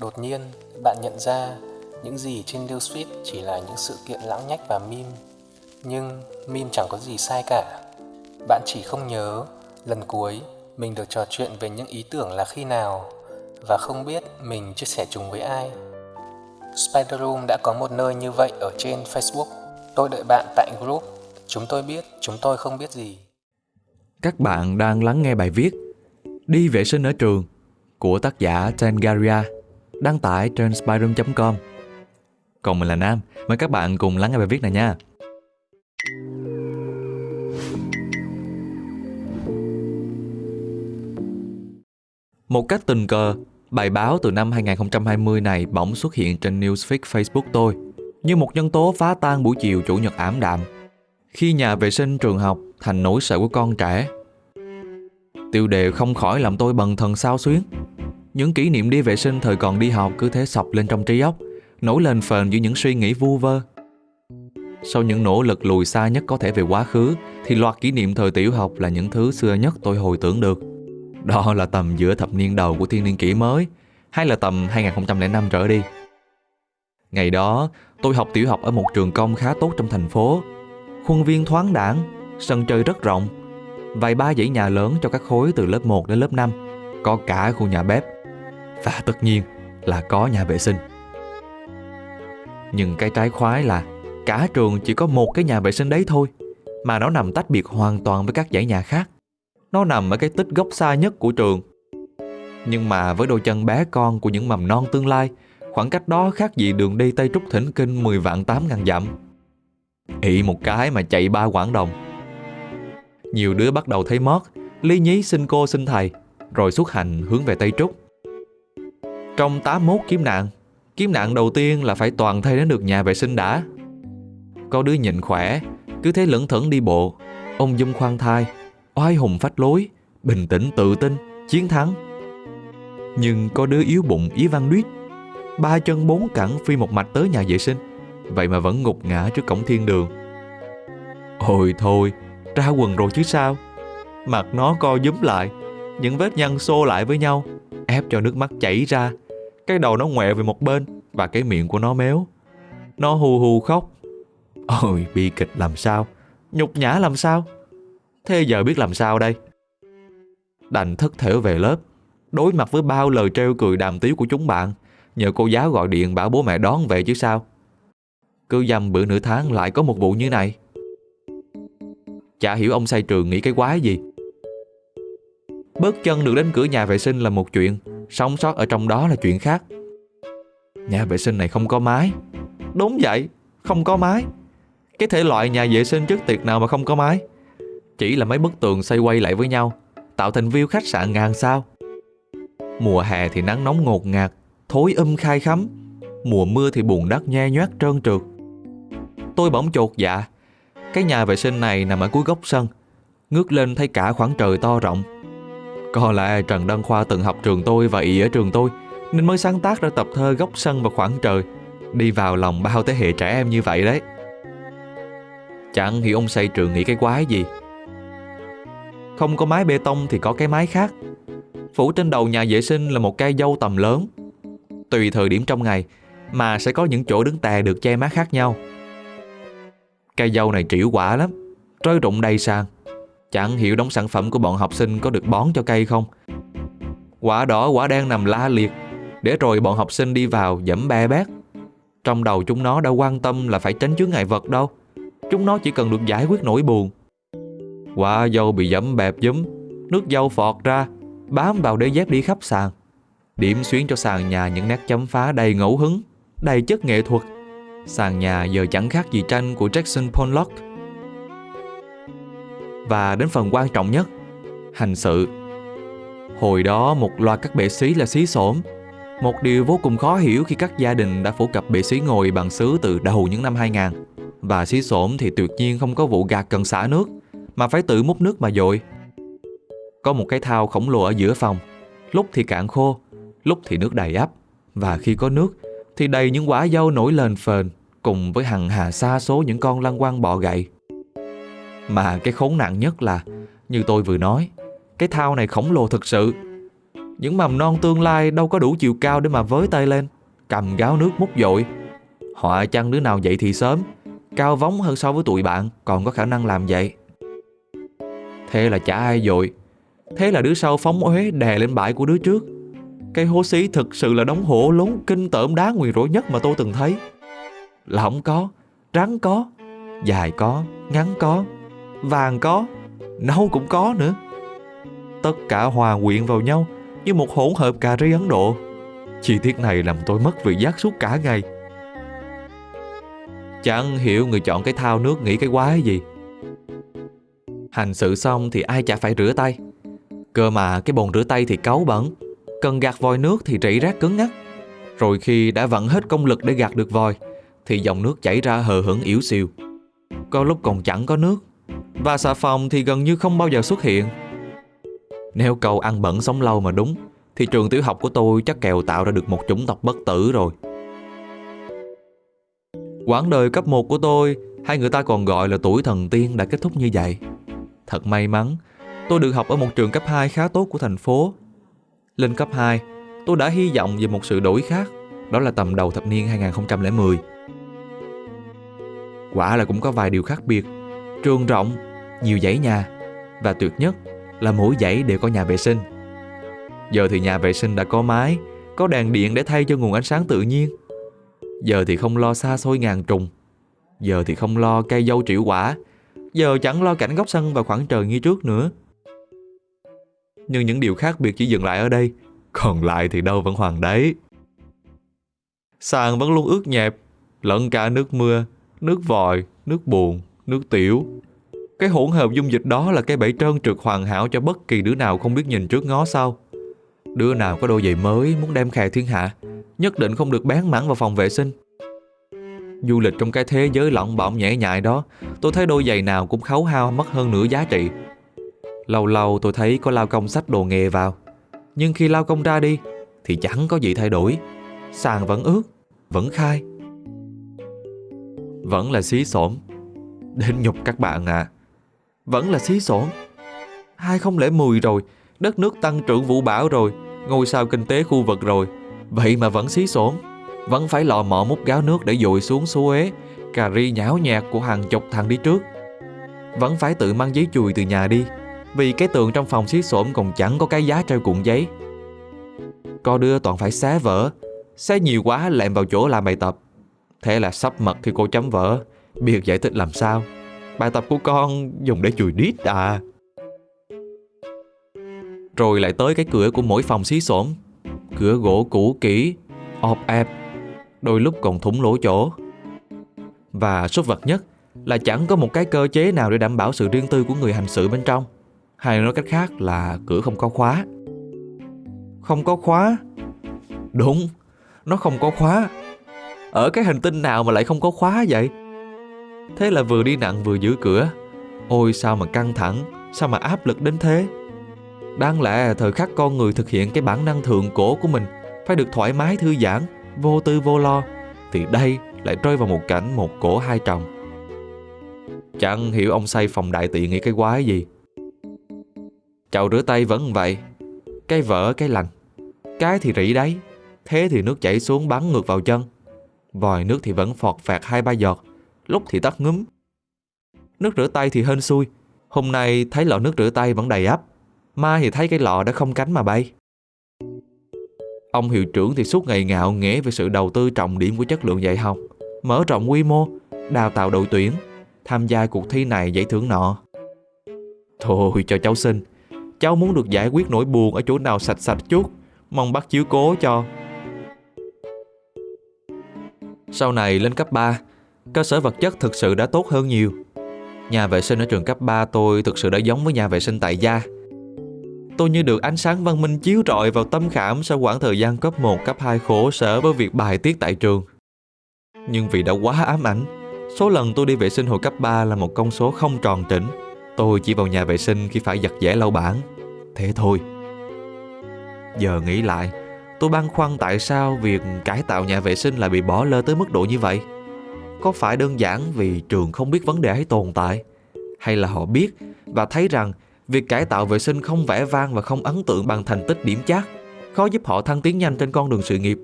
Đột nhiên, bạn nhận ra những gì trên newsfeed chỉ là những sự kiện lãng nhách và meme. Nhưng meme chẳng có gì sai cả. Bạn chỉ không nhớ lần cuối mình được trò chuyện về những ý tưởng là khi nào và không biết mình chia sẻ chúng với ai. Spider Room đã có một nơi như vậy ở trên Facebook. Tôi đợi bạn tại group. Chúng tôi biết, chúng tôi không biết gì. Các bạn đang lắng nghe bài viết Đi vệ sinh ở trường của tác giả Tangaria đăng tải trên spyroom.com. Còn mình là Nam, mời các bạn cùng lắng nghe bài viết này nha. Một cách tình cờ, bài báo từ năm 2020 này bỗng xuất hiện trên newsfeed Facebook tôi như một nhân tố phá tan buổi chiều chủ nhật ảm đạm khi nhà vệ sinh trường học thành nỗi sợ của con trẻ. Tiêu đề không khỏi làm tôi bần thần sao xuyến. Những kỷ niệm đi vệ sinh thời còn đi học cứ thế sọc lên trong trí óc, nổi lên phền giữa những suy nghĩ vu vơ. Sau những nỗ lực lùi xa nhất có thể về quá khứ, thì loạt kỷ niệm thời tiểu học là những thứ xưa nhất tôi hồi tưởng được. Đó là tầm giữa thập niên đầu của thiên niên kỷ mới, hay là tầm 2005 trở đi. Ngày đó, tôi học tiểu học ở một trường công khá tốt trong thành phố. Khuôn viên thoáng đãng, sân chơi rất rộng, vài ba dãy nhà lớn cho các khối từ lớp 1 đến lớp 5, có cả khu nhà bếp. Và tất nhiên là có nhà vệ sinh. Nhưng cái trái khoái là cả trường chỉ có một cái nhà vệ sinh đấy thôi, mà nó nằm tách biệt hoàn toàn với các dãy nhà khác. Nó nằm ở cái tích góc xa nhất của trường. Nhưng mà với đôi chân bé con của những mầm non tương lai, khoảng cách đó khác gì đường đi Tây Trúc Thỉnh Kinh 10 vạn 8 ngàn dặm. Ị một cái mà chạy ba quãng đồng. Nhiều đứa bắt đầu thấy mót, lý nhí xin cô xin thầy, rồi xuất hành hướng về Tây Trúc. Trong 81 kiếm nạn, kiếm nạn đầu tiên là phải toàn thay đến được nhà vệ sinh đã. Có đứa nhìn khỏe, cứ thế lững thững đi bộ, ông dung khoan thai, oai hùng phách lối, bình tĩnh tự tin, chiến thắng. Nhưng có đứa yếu bụng ý văn đuyết, ba chân bốn cẳng phi một mạch tới nhà vệ sinh, vậy mà vẫn ngục ngã trước cổng thiên đường. Ôi thôi, ra quần rồi chứ sao? Mặt nó co dúm lại, những vết nhăn xô lại với nhau, ép cho nước mắt chảy ra. Cái đầu nó ngoẹo về một bên và cái miệng của nó méo. Nó hù hù khóc. Ôi, bi kịch làm sao? Nhục nhã làm sao? Thế giờ biết làm sao đây? Đành thất thểu về lớp, đối mặt với bao lời treo cười đàm tiếu của chúng bạn, nhờ cô giáo gọi điện bảo bố mẹ đón về chứ sao. Cứ dăm bữa nửa tháng lại có một vụ như này. Chả hiểu ông say trường nghĩ cái quái gì. Bước chân được đến cửa nhà vệ sinh là một chuyện, sống sót ở trong đó là chuyện khác. Nhà vệ sinh này không có mái. Đúng vậy, không có mái. Cái thể loại nhà vệ sinh trước tiệc nào mà không có mái. Chỉ là mấy bức tường xây quay lại với nhau, tạo thành view khách sạn ngàn sao. Mùa hè thì nắng nóng ngột ngạt, thối âm khai khắm. Mùa mưa thì bùn đất nhe nhoát trơn trượt. Tôi bỗng chột dạ. Cái nhà vệ sinh này nằm ở cuối góc sân. Ngước lên thấy cả khoảng trời to rộng. Có lẽ Trần Đăng Khoa từng học trường tôi và ý ở trường tôi, nên mới sáng tác ra tập thơ góc sân và khoảng trời, đi vào lòng bao thế hệ trẻ em như vậy đấy. Chẳng hiểu ông xây trường nghĩ cái quái gì. Không có mái bê tông thì có cái mái khác. Phủ trên đầu nhà vệ sinh là một cây dâu tầm lớn. Tùy thời điểm trong ngày mà sẽ có những chỗ đứng tè được che mát khác nhau. Cây dâu này trĩu quả lắm, rơi rụng đầy sàn. Chẳng hiểu đống sản phẩm của bọn học sinh có được bón cho cây không. Quả đỏ quả đen nằm la liệt, để rồi bọn học sinh đi vào dẫm be bét. Trong đầu chúng nó đã quan tâm là phải tránh chướng ngại vật đâu. Chúng nó chỉ cần được giải quyết nỗi buồn. Quả dâu bị dẫm bẹp dúm, nước dâu phọt ra, bám vào đế dép đi khắp sàn. Điểm xuyến cho sàn nhà những nét chấm phá đầy ngẫu hứng, đầy chất nghệ thuật. Sàn nhà giờ chẳng khác gì tranh của Jackson Pollock. Và đến phần quan trọng nhất, hành sự. Hồi đó một loạt các bệ xí là xí xổm. Một điều vô cùng khó hiểu khi các gia đình đã phổ cập bệ xí ngồi bằng sứ từ đầu những năm 2000. Và xí xổm thì tuyệt nhiên không có vụ gạt cần xả nước, mà phải tự múc nước mà dội. Có một cái thao khổng lồ ở giữa phòng, lúc thì cạn khô, lúc thì nước đầy ắp. Và khi có nước thì đầy những quả dâu nổi lên phền cùng với hằng hà xa số những con lăng quăng bọ gậy. Mà cái khốn nạn nhất là, như tôi vừa nói, cái thao này khổng lồ thật sự. Những mầm non tương lai đâu có đủ chiều cao để mà với tay lên Cầm gáo nước múc dội. Họa chăng đứa nào dậy thì sớm Cao vóng hơn so với tụi bạn Còn có khả năng làm vậy? Thế là chả ai dội. Thế là đứa sau phóng uế đè lên bãi của đứa trước. Cây hố xí thực sự là đống hổ lốn kinh tởm đá nguyền rủa nhất mà tôi từng thấy. Là không có, rắn có, dài có, ngắn có, vàng có, nâu cũng có nữa. Tất cả hòa quyện vào nhau như một hỗn hợp cà ri Ấn Độ. Chi tiết này làm tôi mất vị giác suốt cả ngày. Chẳng hiểu người chọn cái thao nước nghĩ cái quái gì. Hành sự xong thì ai chả phải rửa tay. Cơ mà cái bồn rửa tay thì cáu bẩn Cần gạt vòi nước thì rỉ rác cứng ngắc Rồi khi đã vặn hết công lực để gạt được vòi Thì dòng nước chảy ra hờ hững yếu xìu. Có lúc còn chẳng có nước. Và xà phòng thì gần như không bao giờ xuất hiện. Nếu câu ăn bẩn sống lâu mà đúng, Thì trường tiểu học của tôi chắc kèo tạo ra được một chủng tộc bất tử rồi. Quãng đời cấp 1 của tôi, Hay người ta còn gọi là tuổi thần tiên đã kết thúc như vậy. Thật may mắn, Tôi được học ở một trường cấp 2 khá tốt của thành phố. Lên cấp 2 Tôi đã hy vọng về một sự đổi khác, Đó là tầm đầu thập niên 2010 Quả là cũng có vài điều khác biệt. Trường rộng, nhiều dãy nhà Và tuyệt nhất là mỗi dãy đều có nhà vệ sinh. Giờ thì nhà vệ sinh đã có mái Có đèn điện để thay cho nguồn ánh sáng tự nhiên. Giờ thì không lo xa xôi ngàn trùng. Giờ thì không lo cây dâu triệu quả. Giờ chẳng lo cảnh góc sân và khoảng trời như trước nữa. Nhưng những điều khác biệt chỉ dừng lại ở đây Còn lại thì đâu vẫn hoàng đấy. Sàn vẫn luôn ướt nhẹp Lẫn cả nước mưa Nước vòi, nước buồn, nước tiểu. Cái hỗn hợp dung dịch đó là cái bẫy trơn trượt hoàn hảo cho bất kỳ đứa nào không biết nhìn trước ngó sau. Đứa nào có đôi giày mới muốn đem khè thiên hạ, Nhất định không được bán mảng vào phòng vệ sinh. Du lịch trong cái thế giới lỏng bỏng nhẹ nhại đó, Tôi thấy đôi giày nào cũng khấu hao mất hơn nửa giá trị. Lâu lâu tôi thấy có lao công sách đồ nghề vào, Nhưng khi lao công ra đi Thì chẳng có gì thay đổi. Sàn vẫn ướt, Vẫn khai. Vẫn là xí xổm. Đến nhục các bạn à. Vẫn là xí xổm 2010 rồi, Đất nước tăng trưởng vũ bão rồi, Ngôi sao kinh tế khu vực rồi. Vậy mà vẫn xí xổm Vẫn phải lò mọ múc gáo nước để dội xuống số ế Cà ri nhão nhạt của hàng chục thằng đi trước. Vẫn phải tự mang giấy chùi từ nhà đi, Vì cái tường trong phòng xí xổm còn chẳng có cái giá treo cuộn giấy. Co đưa toàn phải xé vỡ, Xé nhiều quá lẹm vào chỗ làm bài tập. Thế là sắp mật thì cô chấm vỡ biệt giải thích làm sao? Bài tập của con dùng để chùi đít à? Rồi lại tới cái cửa của mỗi phòng xí xổm. Cửa gỗ cũ kỹ, ọp ẹp, Đôi lúc còn thủng lỗ chỗ. Và sốt vật nhất Là chẳng có một cái cơ chế nào để đảm bảo sự riêng tư của người hành sự bên trong. Hay nói cách khác là cửa không có khóa. Không có khóa? Đúng, Nó không có khóa. Ở cái hành tinh nào mà lại không có khóa vậy? Thế là vừa đi nặng vừa giữ cửa. Ôi, sao mà căng thẳng, Sao mà áp lực đến thế? Đáng lẽ thời khắc con người thực hiện cái bản năng thượng cổ của mình Phải được thoải mái thư giãn, Vô tư vô lo, Thì đây lại rơi vào một cảnh một cổ hai tròng. Chẳng hiểu ông xây phòng đại tiện nghĩ cái quái gì. Chậu rửa tay vẫn vậy, Cái vỡ cái lành Cái thì rỉ đấy, Thế thì nước chảy xuống bắn ngược vào chân. Vòi nước thì vẫn phọt phạt hai ba giọt. Lúc thì tắt ngấm Nước rửa tay thì hên xui. Hôm nay thấy lọ nước rửa tay vẫn đầy ắp Mai thì thấy cái lọ đã không cánh mà bay. Ông hiệu trưởng thì suốt ngày ngạo nghễ về sự đầu tư trọng điểm của chất lượng dạy học Mở rộng quy mô, đào tạo đội tuyển Tham gia cuộc thi này giải thưởng nọ. Thôi cho cháu xin Cháu muốn được giải quyết nỗi buồn ở chỗ nào sạch sạch chút Mong bác chiếu cố cho. Sau này lên cấp 3 Cơ sở vật chất thực sự đã tốt hơn nhiều Nhà vệ sinh ở trường cấp 3 tôi thực sự đã giống với nhà vệ sinh tại gia Tôi như được ánh sáng văn minh chiếu rọi vào tâm khảm sau khoảng thời gian cấp 1, cấp 2 khổ sở với việc bài tiết tại trường. Nhưng vì đã quá ám ảnh, số lần tôi đi vệ sinh hồi cấp 3 là một con số không tròn trĩnh. Tôi chỉ vào nhà vệ sinh khi phải giặt giẻ lau bảng. Thế thôi. Giờ nghĩ lại, tôi băn khoăn tại sao việc cải tạo nhà vệ sinh lại bị bỏ lơ tới mức độ như vậy. Có phải đơn giản vì trường không biết vấn đề ấy tồn tại? Hay là họ biết và thấy rằng Việc cải tạo vệ sinh không vẻ vang và không ấn tượng bằng thành tích điểm chát khó giúp họ thăng tiến nhanh trên con đường sự nghiệp.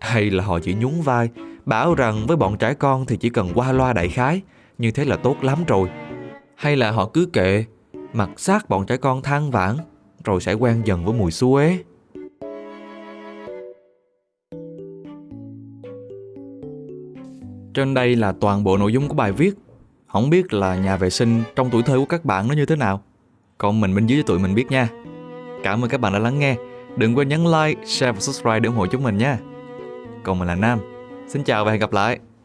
Hay là họ chỉ nhún vai, bảo rằng với bọn trẻ con thì chỉ cần qua loa đại khái, như thế là tốt lắm rồi. Hay là họ cứ kệ, mặc sát bọn trẻ con than vãn, rồi sẽ quen dần với mùi xú ế. Trên đây là toàn bộ nội dung của bài viết. Không biết là nhà vệ sinh trong tuổi thơ của các bạn nó như thế nào. Còn mình bên dưới cho tụi mình biết nha. Cảm ơn các bạn đã lắng nghe. Đừng quên nhấn like, share và subscribe để ủng hộ chúng mình nha. Còn mình là Nam. Xin chào và hẹn gặp lại.